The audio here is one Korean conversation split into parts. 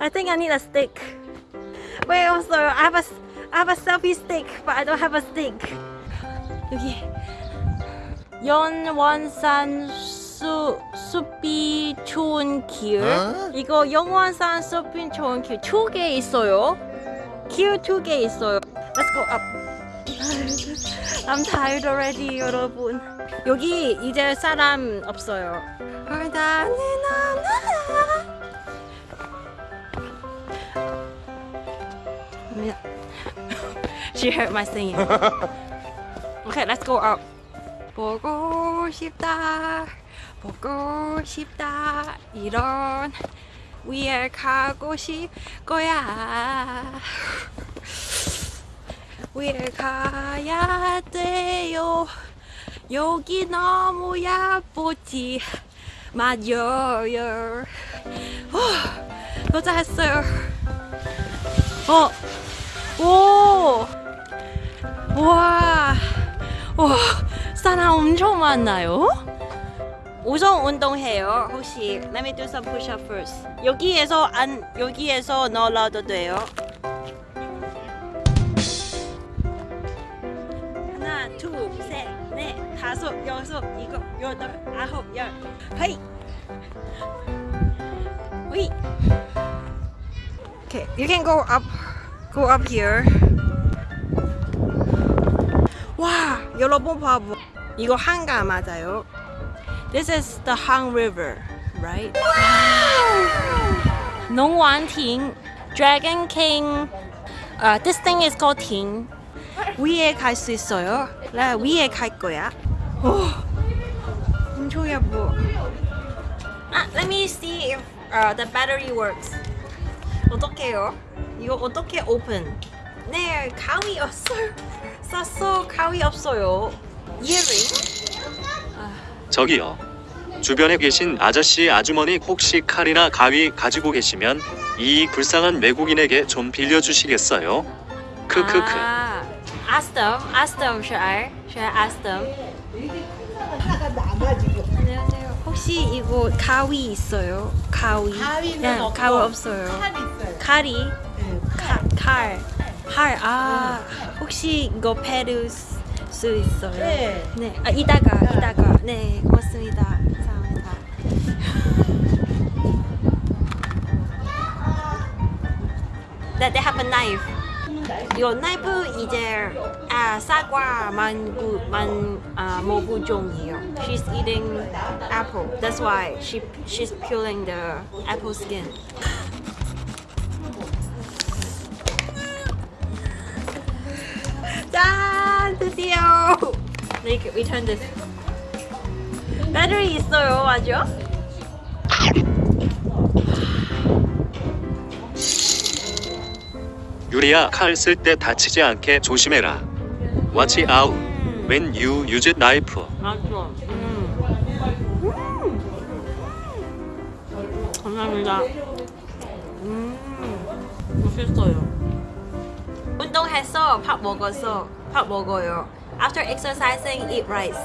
I think I need a stick. 왜 없어요? I have a, I have a selfie stick, but I don't have a stick. 여기 연원산 수 숲이 좋은 길. 어? 이거 영원산 숲이 좋은 길 두 개 있어요. 길 두 개 있어요. Let's go up. I'm tired already, 여러분. 여기 이제 사람 없어요. She heard my singing. Okay, let's go up. 보고 싶다, 보고 싶다, 이런 위에 가고 싶 거야. 위에 가야 돼요. 여기 너무 예쁘지 맞아요. 어, 도착했어요. 어, 오, 와, 와, 사람 엄청 많나요? 우선 운동해요. 혹시 let me do some push up first. 여기에서 안 여기에서 넣어도 돼요. 하나, 둘, 셋, 넷, 다섯, 여섯, 일곱, 여덟, 아홉, 열. 헤이. 위. Okay, you can go up, go up here. 와, 여러분 봐봐. 이거 한강 맞아요. This is the Han River, right? 농원亭, Dragon King. Uh, this thing is called 팅. 위에 갈 수 있어요. 나 위에 갈 거야. 오, 엄청 예뻐. 아, let me see if uh, the battery works. 어떡해요? 이거 어떻게 오픈? 네, 가위 없어요. 쌌어, 가위 없어요. 이어링? 저기요. 주변에 계신 아저씨 아주머니 혹시 칼이나 가위 가지고 계시면 이 불쌍한 외국인에게 좀 빌려주시겠어요? 크크크. 아, ask them, ask them, should I? Should I ask them? 혹시 이거 가위 있어요? 가위? 가위는 네, 없고 가위 없어요. 칼 있어요. 칼이? 네, 칼, 칼. 칼. 아, 혹시 이거 패를 수- 수 있어요? 네. 네. 아, 이따가, 이따가. 네, 고맙습니다. 감사합니다. That they have a knife. 이거 나이프 이제 아 사과만 만 아, 모구종이에요. She's eating apple. That's why she she's peeling the apple skin. 짠 드디어. 네, we turn this. 배터리 있어요, 맞죠? 유리야 칼 쓸 때 다치지 않게 조심해라. Watch out when you use knife. 맞죠. 음. 음. 감사합니다. 음. 맛있어요. 운동해서 밥 먹어서 밥 먹어요. After exercising, eat rice.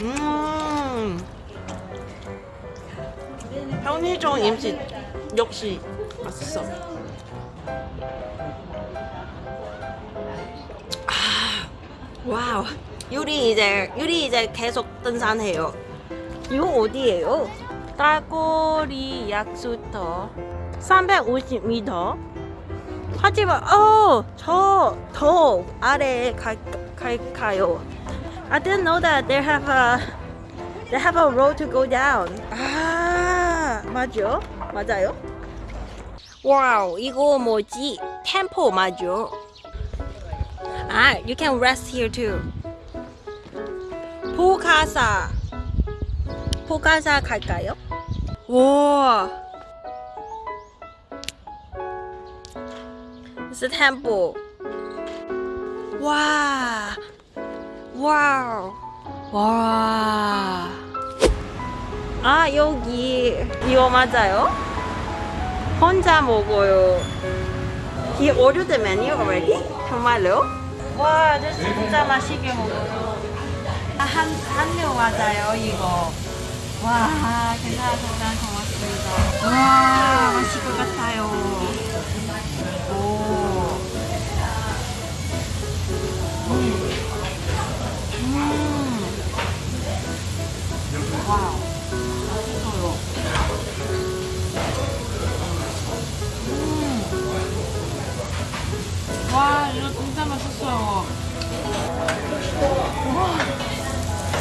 음. 편의점 음식 역시 맛있어. 아, wow. 유리 이제 유리 이제 계속 등산해요. 이거 어디예요? 딸꼬리 약수터 350m. 하지만 어저더 아래에 갈, 갈까요? I didn't know that they have a they have a road to go down. 아 맞죠? 맞아요? 와우 이거 뭐지? 템포 맞죠? 아 you can rest here too. 포카사 포카사 갈까요? 와 It's a temple. 와 와우 와. 아 여기 이거 맞아요? 혼자 먹어요. He ordered the menu already? 정말요? 와, 저 진짜 맛있게 먹어요. 한, 한류 맞아요, 이거. 와, 괜찮습니다. 고맙습니다. 와, 맛있을 것 같아요.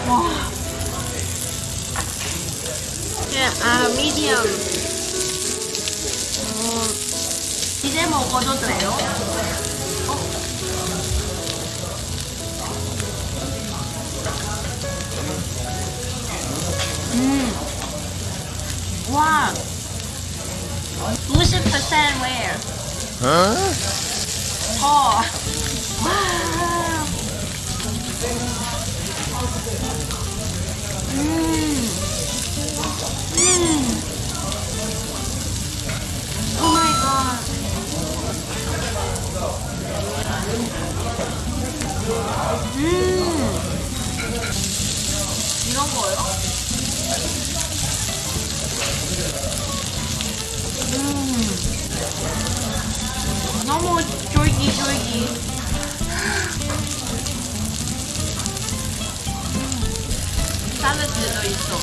와. 네, 아, 미디엄. 어, 이제 먹어도 돼요? 어? 음. 와. 90% where? 더. 와. 음. 음. Oh my god. 음. 샐러드도 있어.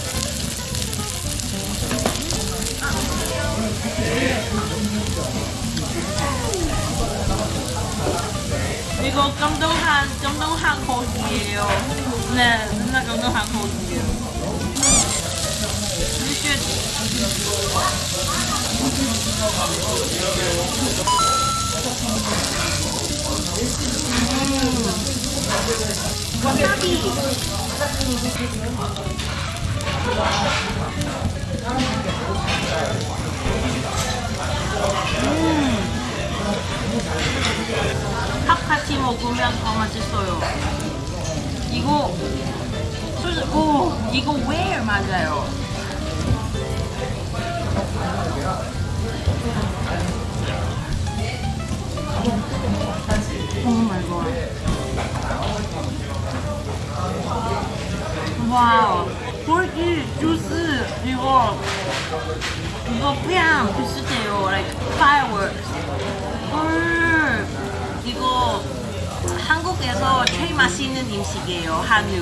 이거 깜동한 깜동한 고기예요. 네, 진짜 깜동한 고기예요. You should 와사비. 밥 같이 먹으면 더 맛있어요. 이거 솔직히 오 이거 왜 맞아요? Wow. 고기 주스 이거 이거 그냥 비슷해요. Like fireworks. 헐. 이거 한국에서 제일 맛있는 음식이에요. 한우.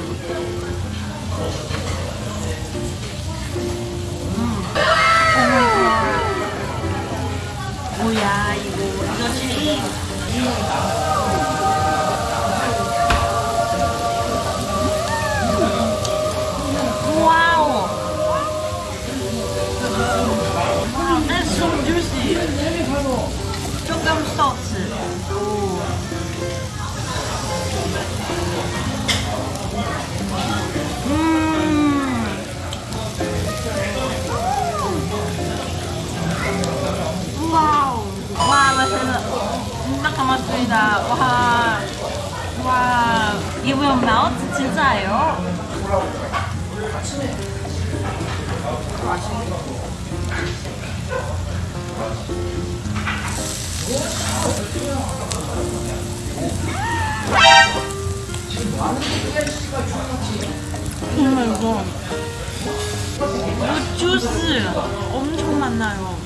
음. Oh my god. 뭐야 이거 이거 제일 오. 음. 와우. 와, 맛있어. 진짜 고맙습니다. 와. 와. 이거 왜 나왔지? 진짜예요? 정말 이거 이거 주스 엄청 많나요?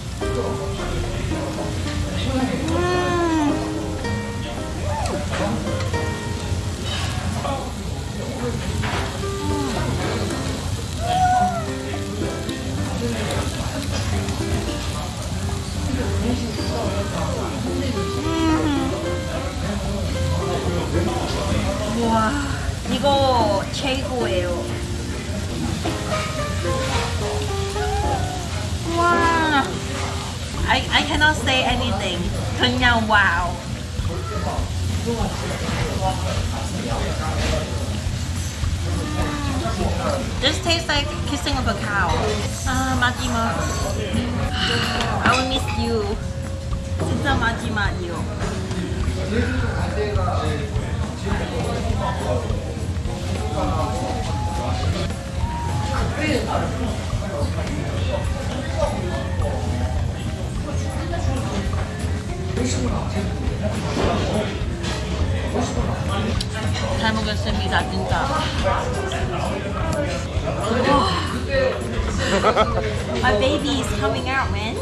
cannot say anything. 그냥 와우. This tastes like kissing of a cow. 아 마지막. I will miss you. 진짜 마지막이요. 잘 먹겠습니다 진짜. 와. My baby is coming out, man.